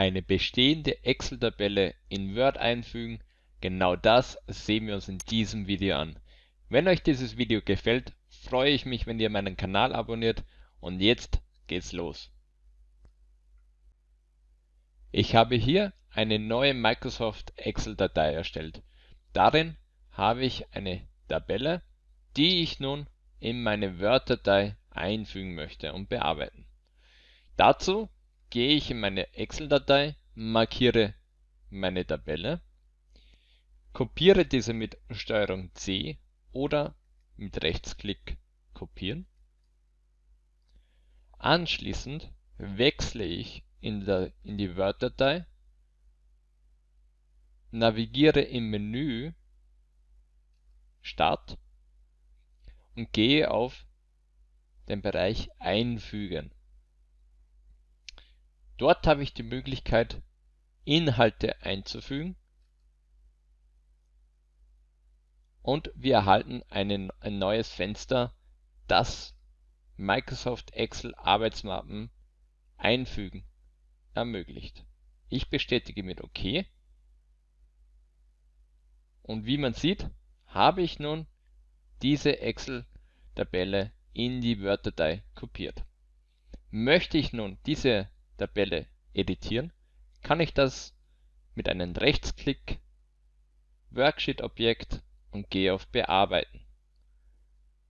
eine bestehende Excel-Tabelle in Word einfügen. Genau das sehen wir uns in diesem Video an. Wenn euch dieses Video gefällt, freue ich mich, wenn ihr meinen Kanal abonniert und jetzt geht's los. Ich habe hier eine neue Microsoft Excel-Datei erstellt. Darin habe ich eine Tabelle, die ich nun in meine Word-Datei einfügen möchte und bearbeiten. Dazu gehe ich in meine Excel-Datei, markiere meine Tabelle, kopiere diese mit STRG C oder mit Rechtsklick kopieren. Anschließend wechsle ich in, der, in die Word-Datei, navigiere im Menü Start und gehe auf den Bereich Einfügen. Dort habe ich die Möglichkeit, Inhalte einzufügen und wir erhalten einen, ein neues Fenster, das Microsoft Excel Arbeitsmappen einfügen ermöglicht. Ich bestätige mit OK und wie man sieht, habe ich nun diese Excel-Tabelle in die Word-Datei kopiert. Möchte ich nun diese Tabelle editieren, kann ich das mit einem Rechtsklick Worksheet-Objekt und gehe auf Bearbeiten.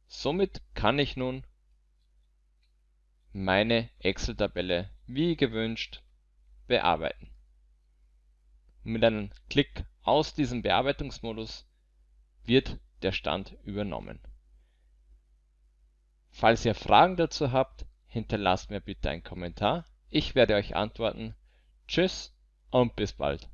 Somit kann ich nun meine Excel-Tabelle wie gewünscht bearbeiten. Mit einem Klick aus diesem Bearbeitungsmodus wird der Stand übernommen. Falls ihr Fragen dazu habt, hinterlasst mir bitte einen Kommentar. Ich werde euch antworten. Tschüss und bis bald.